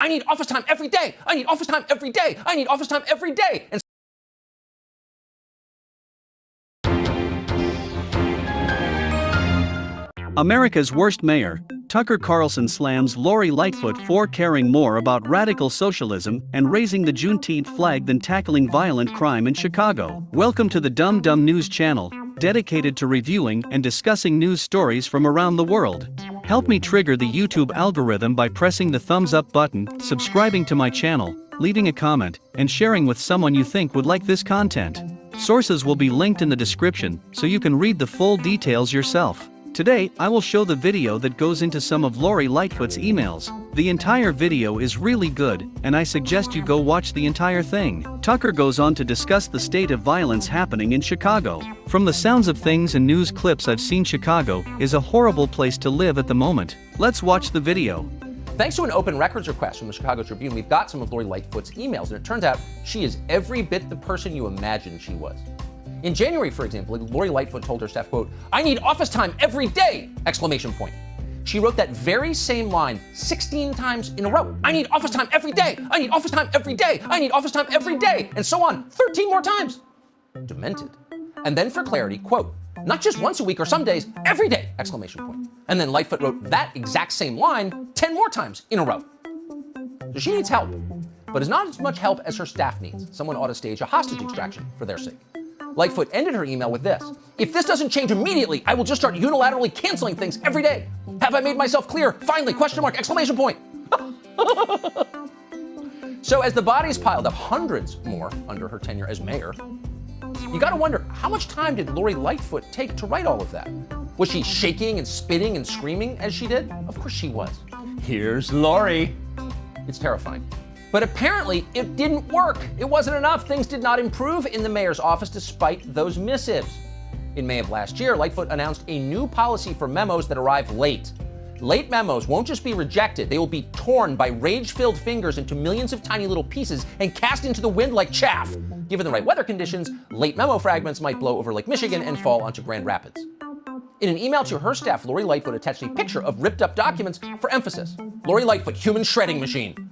I need office time every day. I need office time every day. I need office time every day. And America's worst mayor, Tucker Carlson slams Lori Lightfoot for caring more about radical socialism and raising the Juneteenth flag than tackling violent crime in Chicago. Welcome to the Dumb Dumb News channel, dedicated to reviewing and discussing news stories from around the world. Help me trigger the YouTube algorithm by pressing the thumbs up button, subscribing to my channel, leaving a comment, and sharing with someone you think would like this content. Sources will be linked in the description so you can read the full details yourself. Today, I will show the video that goes into some of Lori Lightfoot's emails. The entire video is really good, and I suggest you go watch the entire thing. Tucker goes on to discuss the state of violence happening in Chicago. From the sounds of things and news clips I've seen Chicago is a horrible place to live at the moment. Let's watch the video. Thanks to an open records request from the Chicago Tribune, we've got some of Lori Lightfoot's emails, and it turns out she is every bit the person you imagined she was. In January, for example, Lori Lightfoot told her staff, quote, I need office time every day, exclamation point. She wrote that very same line 16 times in a row. I need office time every day. I need office time every day. I need office time every day. And so on 13 more times. Demented. And then for clarity, quote, not just once a week or some days, every day, exclamation point. And then Lightfoot wrote that exact same line 10 more times in a row. So she needs help, but is not as much help as her staff needs. Someone ought to stage a hostage extraction for their sake. Lightfoot ended her email with this. If this doesn't change immediately, I will just start unilaterally canceling things every day. Have I made myself clear? Finally, question mark, exclamation point. so as the bodies piled up, hundreds more under her tenure as mayor, you gotta wonder, how much time did Lori Lightfoot take to write all of that? Was she shaking and spitting and screaming as she did? Of course she was. Here's Lori. It's terrifying. But apparently, it didn't work. It wasn't enough. Things did not improve in the mayor's office despite those missives. In May of last year, Lightfoot announced a new policy for memos that arrive late. Late memos won't just be rejected, they will be torn by rage filled fingers into millions of tiny little pieces and cast into the wind like chaff. Given the right weather conditions, late memo fragments might blow over Lake Michigan and fall onto Grand Rapids. In an email to her staff, Lori Lightfoot attached a picture of ripped up documents for emphasis. Lori Lightfoot, human shredding machine.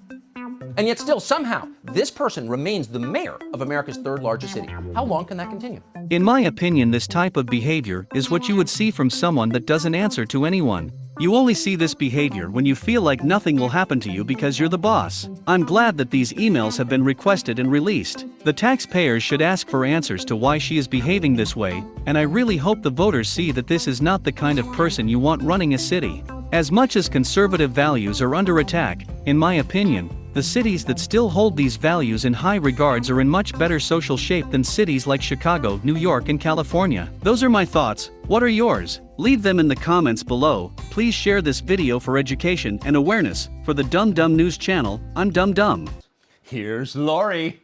And yet still, somehow, this person remains the mayor of America's third largest city. How long can that continue? In my opinion this type of behavior is what you would see from someone that doesn't answer to anyone. You only see this behavior when you feel like nothing will happen to you because you're the boss. I'm glad that these emails have been requested and released. The taxpayers should ask for answers to why she is behaving this way, and I really hope the voters see that this is not the kind of person you want running a city. As much as conservative values are under attack, in my opinion, the cities that still hold these values in high regards are in much better social shape than cities like Chicago, New York and California. Those are my thoughts, what are yours? Leave them in the comments below, please share this video for education and awareness. For the Dumb Dumb News channel, I'm Dumb Dumb. Here's Lori.